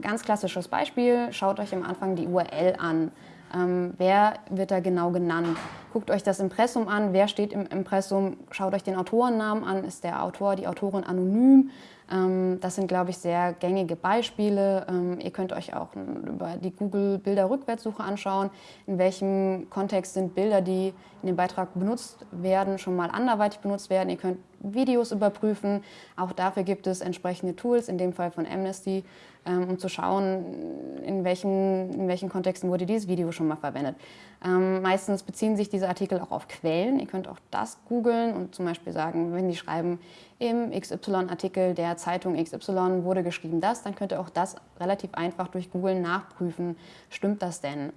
Ganz klassisches Beispiel, schaut euch am Anfang die URL an. Ähm, wer wird da genau genannt? Guckt euch das Impressum an, wer steht im Impressum, schaut euch den Autorennamen an, ist der Autor, die Autorin anonym? Ähm, das sind, glaube ich, sehr gängige Beispiele. Ähm, ihr könnt euch auch über die Google-Bilder-Rückwärtssuche anschauen, in welchem Kontext sind Bilder, die in dem Beitrag benutzt werden, schon mal anderweitig benutzt werden. Ihr könnt Videos überprüfen. Auch dafür gibt es entsprechende Tools, in dem Fall von Amnesty, ähm, um zu schauen, in welchen, in welchen Kontexten wurde dieses Video schon mal verwendet. Ähm, meistens beziehen sich diese Artikel auch auf Quellen. Ihr könnt auch das googeln und zum Beispiel sagen, wenn die schreiben, im XY-Artikel der Zeitung XY wurde geschrieben das, dann könnt ihr auch das relativ einfach durch Google nachprüfen, stimmt das denn?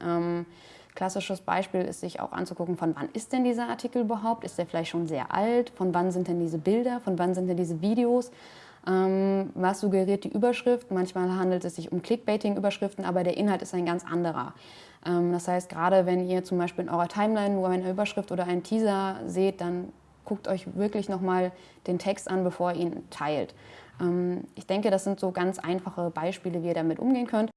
Klassisches Beispiel ist sich auch anzugucken, von wann ist denn dieser Artikel überhaupt? Ist der vielleicht schon sehr alt? Von wann sind denn diese Bilder? Von wann sind denn diese Videos? Ähm, was suggeriert die Überschrift? Manchmal handelt es sich um Clickbaiting-Überschriften, aber der Inhalt ist ein ganz anderer. Ähm, das heißt, gerade wenn ihr zum Beispiel in eurer Timeline nur eine Überschrift oder einen Teaser seht, dann guckt euch wirklich nochmal den Text an, bevor ihr ihn teilt. Ähm, ich denke, das sind so ganz einfache Beispiele, wie ihr damit umgehen könnt.